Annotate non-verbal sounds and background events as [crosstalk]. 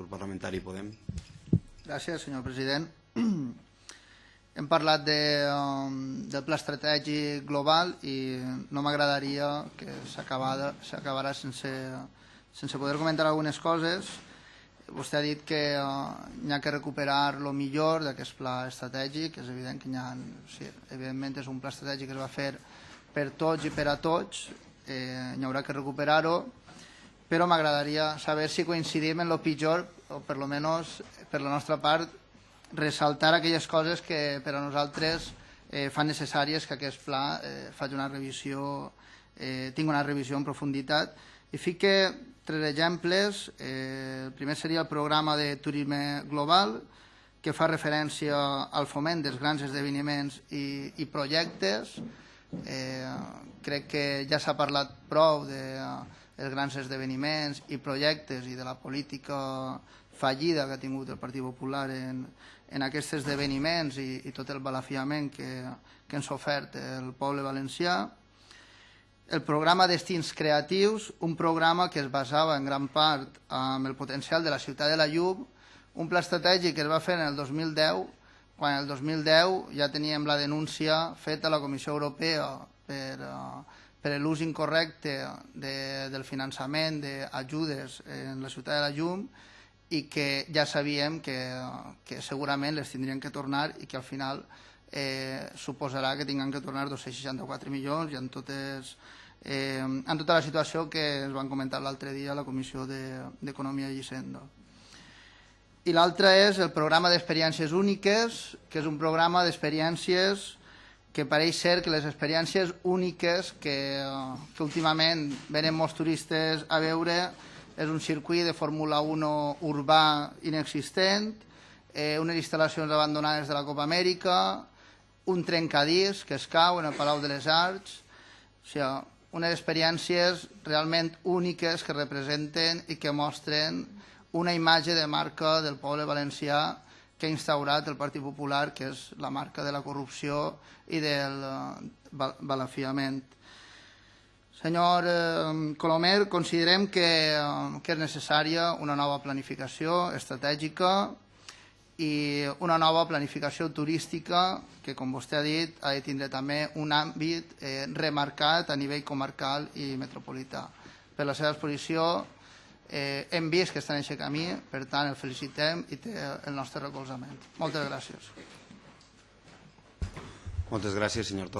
grup parlamentari Podem. Gràcies, senyor president. [clears throat] Hem parlat de, um, del pla estratègic global i no m'agradaria que s'acabarà sense, sense poder comentar algunes coses. Vostè ha dit que uh, hi ha que recuperar el millor d'aquest pla estratègic. És evident que hi ha, sí, evidentment és un pla estratègic que es va fer per tots i per a tots. Eh, hi haurà que recuperar-ho però m'agradaria saber si coincidim en lo pitjor, o per lo menos per la nostra part, ressaltar aquelles coses que per a nosaltres eh, fan necessàries que aquest pla eh, faci una revisió, eh, tingui una revisió en profunditat. I fique tres exemples. Eh, el primer seria el programa de turisme global, que fa referència al foment dels grans esdeveniments i, i projectes. Eh, crec que ja s'ha parlat prou de els grans esdeveniments i projectes i de la política fallida que ha tingut el Partit Popular en, en aquests esdeveniments i, i tot el balafiament que, que ens ha ofert el poble valencià. El programa Destins Creatius, un programa que es basava en gran part amb el potencial de la ciutat de la Llum, un pla estratègic que es va fer en el 2010, quan el 2010 ja teníem la denúncia feta a la Comissió Europea per, uh, per l'ús incorrecte de, del finançament d'ajudes en la ciutat de la Llum i que ja sabíem que, que segurament les tindrien que tornar i que al final eh, suposarà que tinguin que tornar 264 milions i en, totes, eh, en tota la situació que es van comentar l'altre dia a la Comissió d'Economia de, i Hisenda. I l'altre és el programa d'experiències úniques, que és un programa d'experiències que pareix ser que les experiències úniques que, que últimament venen molts turistes a veure és un circuit de Fórmula 1 urbà inexistent, eh, unes instal·lacions abandonades de la Copa Amèrica, un trencadís que es cau en el Palau de les Arts, o sigui, unes experiències realment úniques que representen i que mostren una imatge de marca del poble valencià que ha instaurat el Partit Popular, que és la marca de la corrupció i del eh, balafiament. Senyor eh, Colomer, considerem que, eh, que és necessària una nova planificació estratègica i una nova planificació turística que, com vostè ha dit, ha de tindre també un àmbit remarcat a nivell comarcal i metropolità. Per la seva exposició eh, hem vist que està en aquest camí, per tant el felicitem i té el nostre recolzament. Moltes gràcies. Moltes gràcies, senyor Torres.